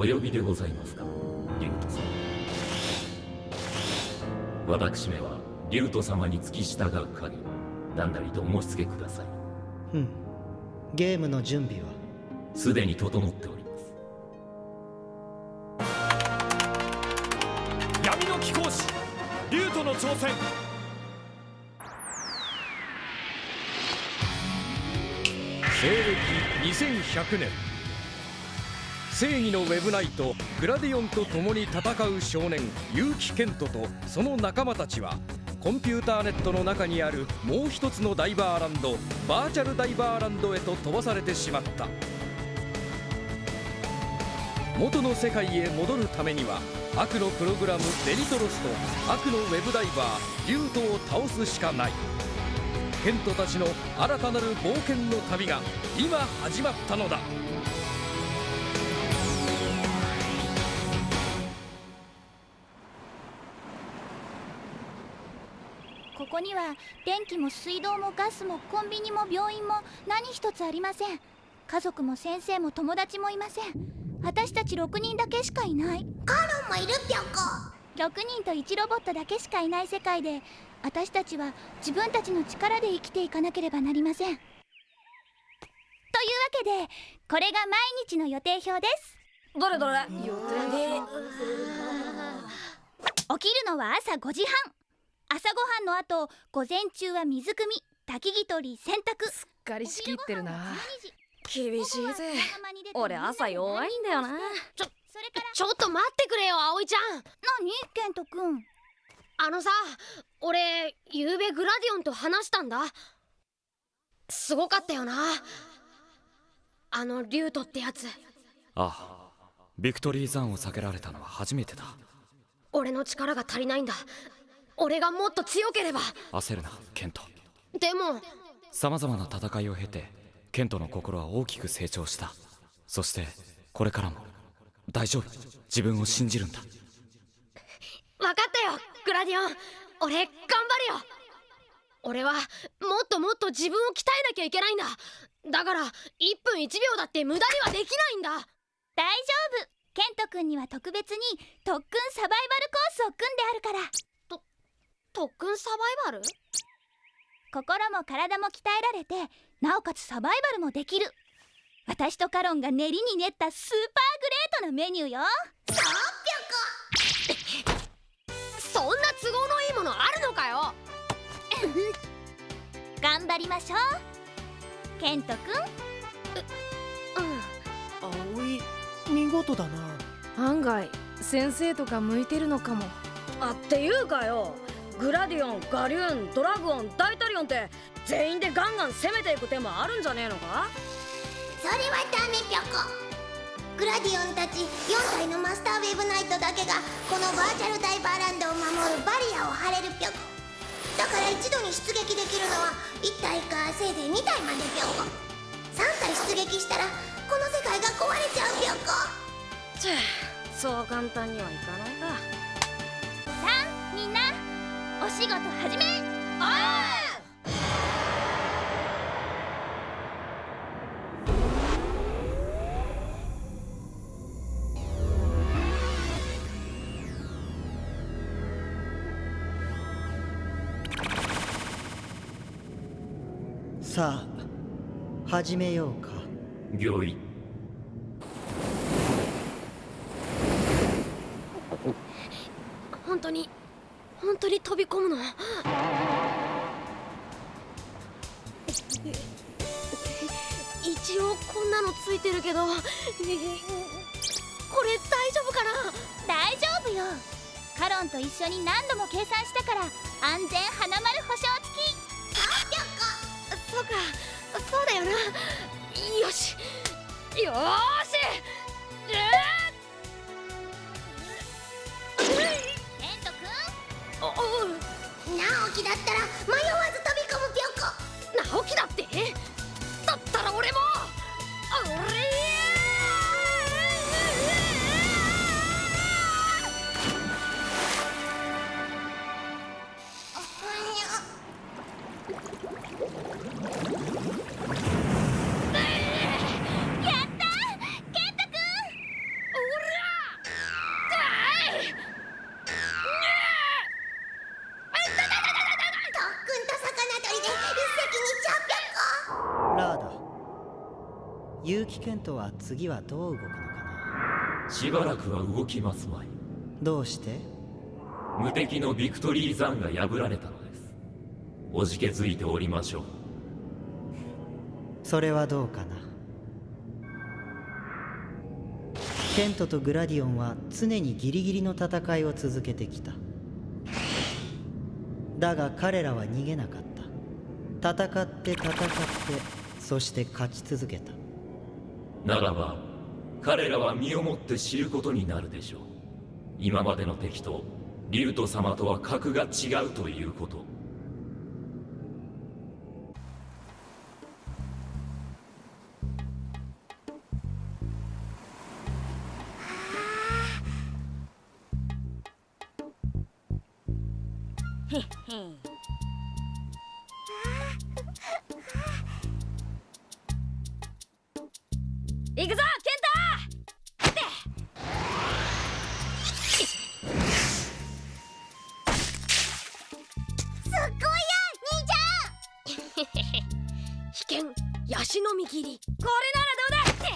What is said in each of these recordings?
お呼びでございますか？リュウト様。私めはリュウト様に付き従う限り何なりとお申し付けください。うん。ゲームの準備は？すでに整っております。闇の貴公子リュウトの挑戦。西暦2100年正義のウェブナイトグラディオンと共に戦う少年結城健人とその仲間たちはコンピューターネットの中にあるもう一つのダイバーランドバーチャルダイバーランドへと飛ばされてしまった。元の世界へ戻るためには悪のプログラムデリトロスと悪のウェブダイバーリュートを倒すしかない。ケントたちの新たなる冒険の旅が今始まったのだ。ここには電気も水道もガスもコンビニも病院も何一つありません。家族も先生も友達もいません。私たち6人だけしかいない。カロンもいるぴょこ6人と1ロボットだけしかいない世界で私たちは自分たちの力で生きていかなければなりません。というわけでこれが毎日の予定表です。どれどれ？予定。起きるのは朝5時半朝ごはんの後午前中は水汲み焚き木取り洗濯。すっかり仕切ってるな。厳厳しいぜ。俺朝弱いんだよな。ちょそれからちょっと待ってくれよ葵ちゃん。何ケントくん？あのさ俺ゆうべグラディオンと話したんだ。すごかったよな。あのリュウトってやつ。ああビクトリーザンを避けられたのは初めてだ。俺の力が足りないんだ俺がもっと強ければ。焦るなケント。でもさまざまな戦いを経てケントの心は大きく成長した。そしてこれからも大丈夫。自分を信じるんだ。分かったよグラディオン。俺頑張るよ。俺はもっともっと自分を鍛えなきゃいけないんだ。だから1分1秒だって無駄にはできないんだ。大丈夫。ケントくんには特別に特訓サバイバルコースを組んであるから特訓サバイバル？心も体も鍛えられてなおかつサバイバルもできる。私とカロンが練りに練ったスーパーグレートなメニューよ。そんな都合のいいものあるのかよ。頑張りましょう。ケントくん。うん。葵見事だな。案外先生とか向いてるのかも。あっていうかよグラディオンガリューンドラグオンダイタリオンって全員でガンガン攻めていく手もあるんじゃねえのか？それはダメぴょこグラディオンたち4体のマスターウェブナイトだけがこのバーチャルダイバーランドを守るバリアを張れるぴょこだから一度に出撃できるのは1体かせいぜい2体までぴょこ3体出撃したらこの世界が壊れちゃうぴょこチェそう簡単にはいかないかお仕事始め。さあ始めようか。御意本当に本当に飛び込むの？一応こんなのついてるけど。これ大丈夫かな？大丈夫よ。カロンと一緒に何度も計算したから安全花丸保証付き。そうか。そうだよな。よし。よー次はどう動くのかな？しばらくは動きますまい。どうして？無敵のビクトリー山が破られたのです。おじけづいておりましょう。それはどうかな？ケントとグラディオンは常にギリギリの戦いを続けてきた。だが彼らは逃げなかった。戦って戦ってそして勝ち続けたならば彼らは身をもって知ることになるでしょう。今までの敵とリュウト様とは格が違うということ。行くヤシの実切り。これならどうだって。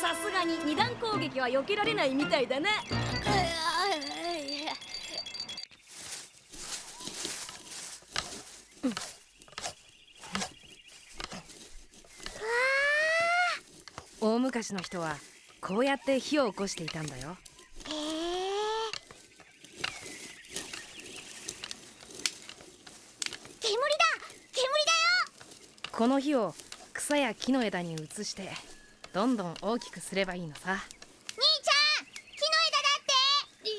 さすがに二段攻撃は避けられないみたいだな大昔の人はこうやって火を起こしていたんだよ。へえ煙だ。煙だよ。この火を草や木の枝に移してどんどん大きくすればいいのさ兄ちゃん木の枝だってい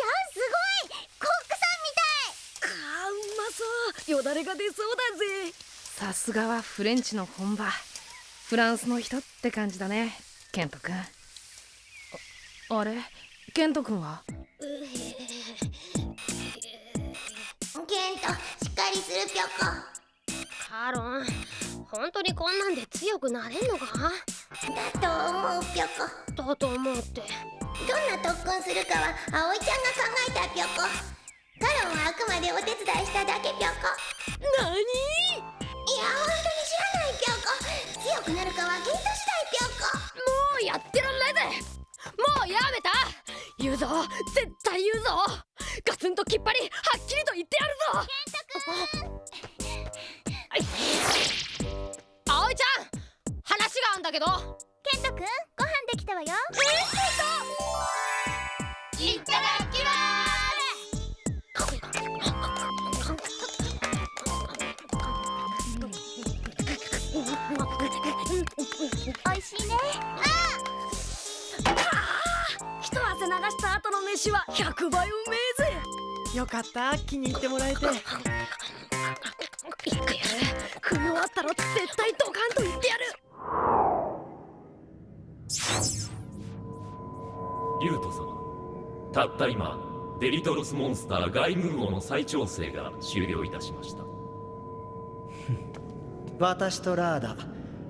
やすごいコックさんみたいあーうまそうよだれが出そうだぜさすがはフレンチの本場。フランスの人って感じだねケント君。ああれ？ケント君は？ケントしっかりするぴょこカロン本当にこんなんで強くなれんのか？だと思うぴょこだと思うって。どんな特訓するかは葵ちゃんが考えたぴょこカロンはあくまでお手伝いしただけぴょこなにいや本当に知らないぴょこ強くなるかはケント次第ぴょこもうやってらんないぜ。もうやめた。言うぞ。絶対言うぞ。ガツンときっぱりはっきりと言ってやるぞ。はい葵ちゃん。話があんだけど。ケントくんご飯できたわよ飯は100倍うめえぜよかった。気に入ってもらえて。言ってやる。食い終わったら絶対ドカンと言ってやる。リュウト様たった今デリトロスモンスターガイムー王の再調整が終了いたしました。私とラーダ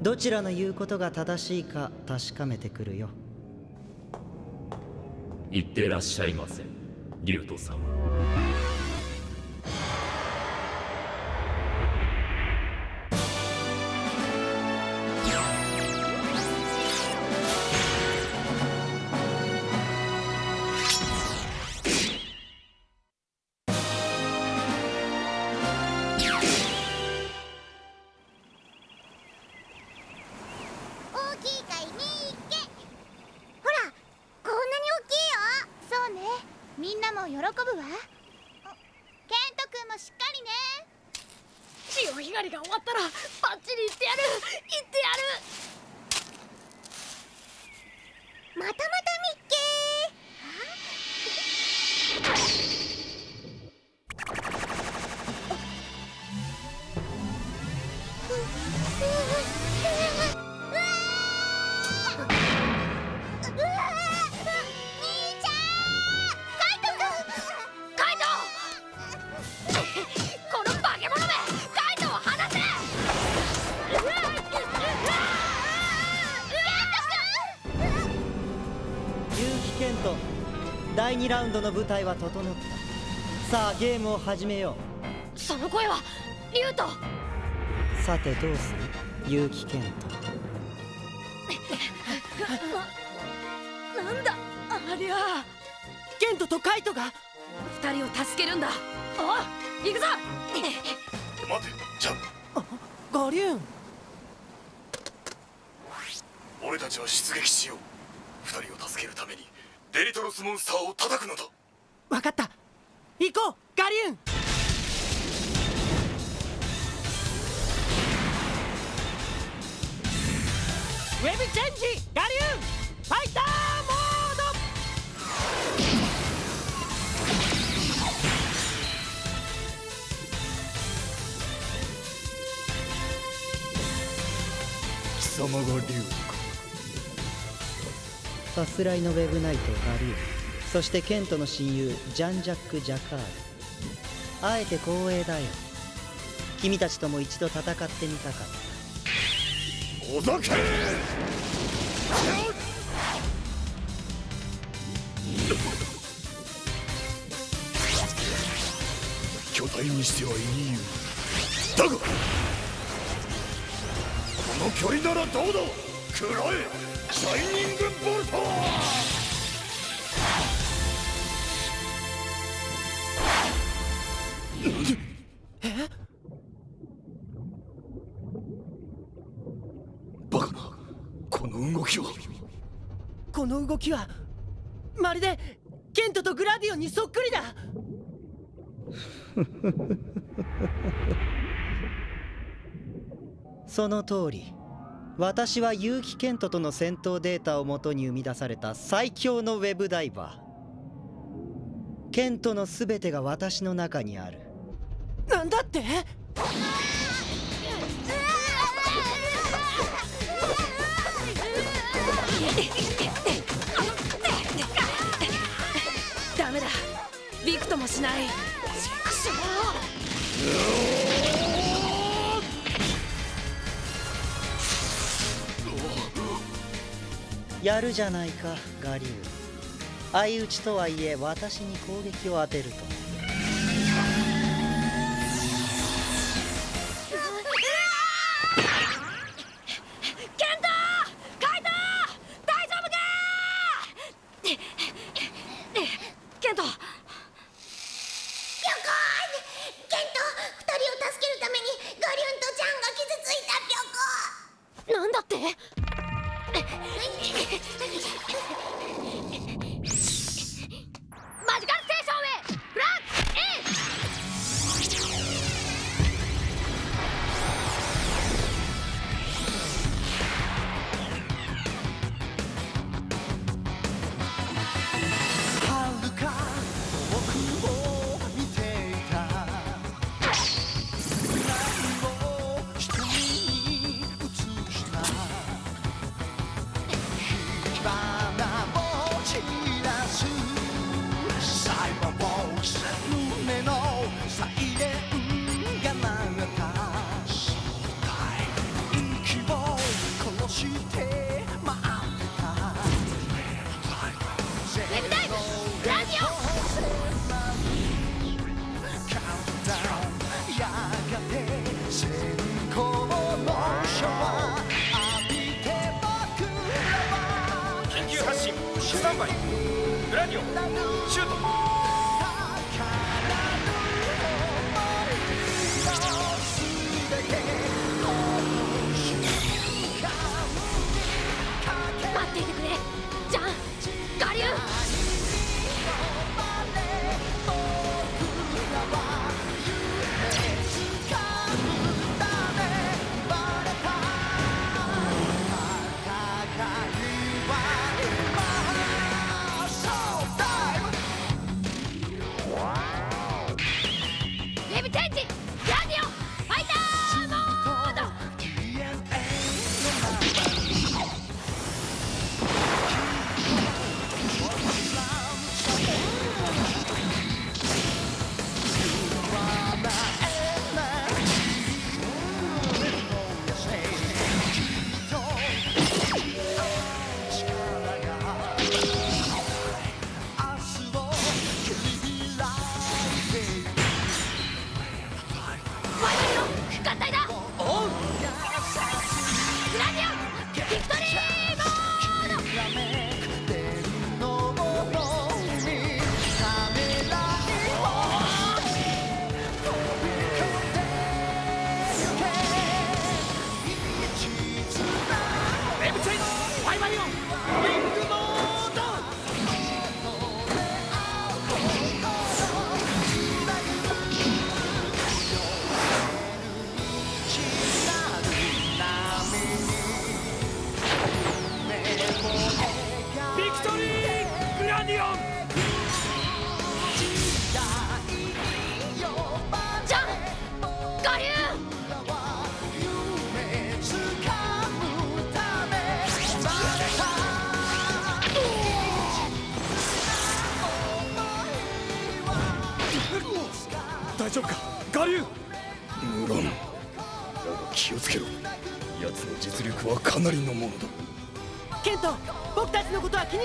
どちらの言うことが正しいか確かめてくるよいってらっしゃいませ。リュウト2ラウンドの舞台は整った。さあゲームを始めよその声はリュウトうさてどうする？結城ケントなんだありゃケントとカイトが二人を助けるんだおい行くぞ待てちゃんガリューン俺たちは出撃しよう二人を助けるためにデリトロスモンスターを叩くのだ。分かった。行こうガリューン。ウェブチェンジガリューン。ファイターモード。貴様が竜さすらいのウェブナイトガリューそしてケントの親友ジャン・ジャック・ジャカール。あえて光栄だよ。君たちとも一度戦ってみたかった。おざけ巨体にしてはいいよ。だがこの距離ならどうだ？食らえ！シャイニングボルトバカなこの動きはこの動きはまるでケントとグラディオンにそっくりだ。その通り。私は結城ケントとの戦闘データをもとに生み出された最強のウェブダイバー。ケントの全てが私の中にある。なんだって？ダメだ。ビクともしない。くしやるじゃないか我流相打ちとはいえ私に攻撃を当てると。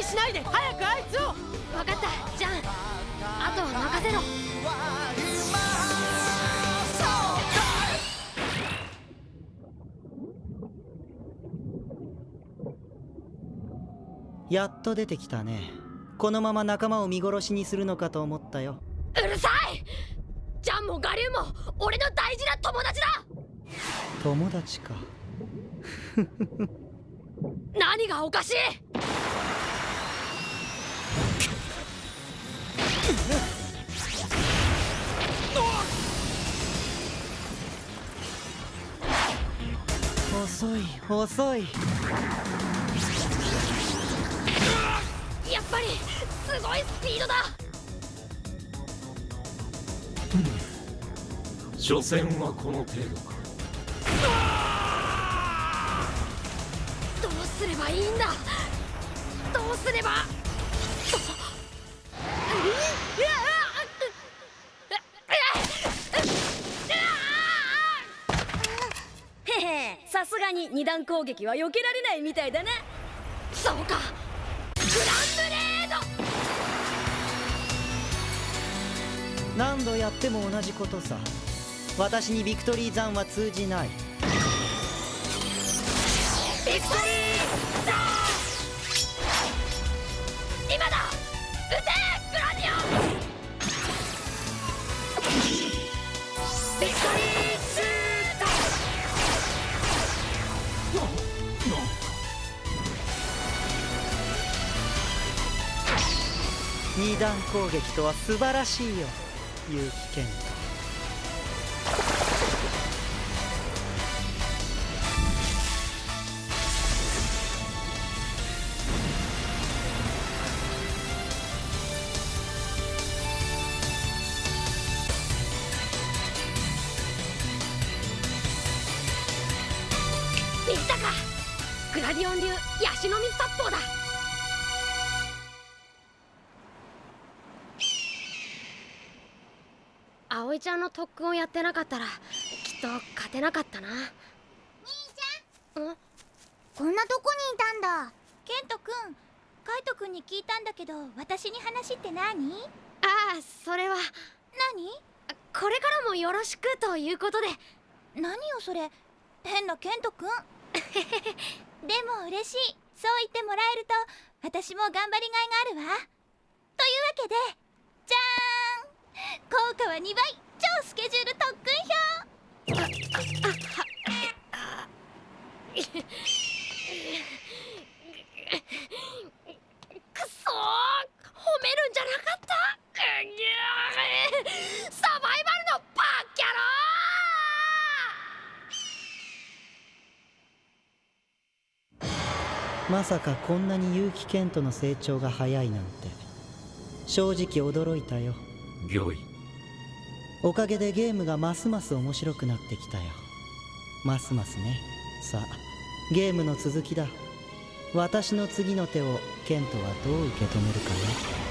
にしないで早くあいつを。分かったじゃんあとは任せろ。やっと出てきたね。このまま仲間を見殺しにするのかと思ったよ。うるさい！ジャンも我流も俺の大事な友達だ！友達か。何がおかしい遅い。遅い。やっぱりすごいスピードだ。所詮はこの程度か。どうすればいいんだすがに二段攻撃は避けられないみたいだね。そうか。グランブレード。何度やっても同じことさ。私にビクトリー山は通じない。ビクトリー二段攻撃とは素晴らしいよ。結城健人ちゃんの特訓をやってなかったらきっと勝てなかったな。兄ちゃん？こんなとこにいたんだ。ケントくんカイトくんに聞いたんだけど私に話って何ああそれは。何？これからもよろしくということで。何よそれ？変なケントくん？でも嬉しい。そう言ってもらえると私も頑張りがいがあるわ。というわけでじゃーん。効果は2倍超スケジュール特訓表くそー褒めるんじゃなかったうぎゅーサバイバルのバッキャロまさかこんなに結城健人の成長が早いなんて。正直驚いたよ。御意おかげでゲームがますます面白くなってきたよ。ますますね。さあゲームの続きだ。私の次の手をケントはどう受け止めるかね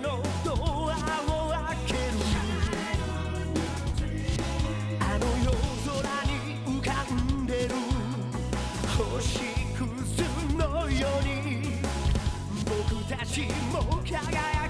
のドアを開けるあの夜空に浮かんでる星屑のように僕たちも輝く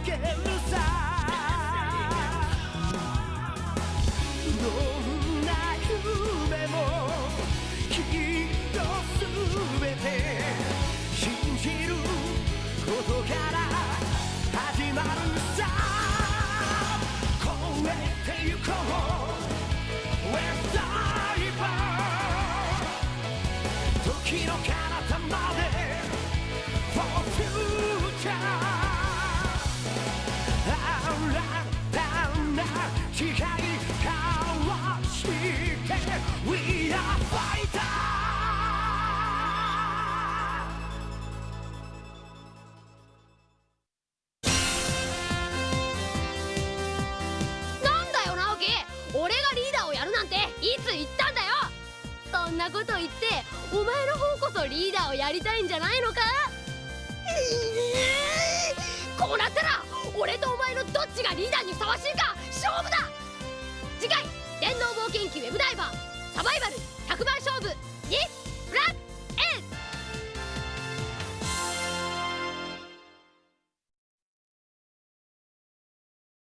こと言ってお前の方こそリーダーをやりたいんじゃないのか？こうなったら俺とお前のどっちがリーダーにふさわしいか？勝負だ！次回電脳冒険記ウェブダイバーサバイバル100番勝負！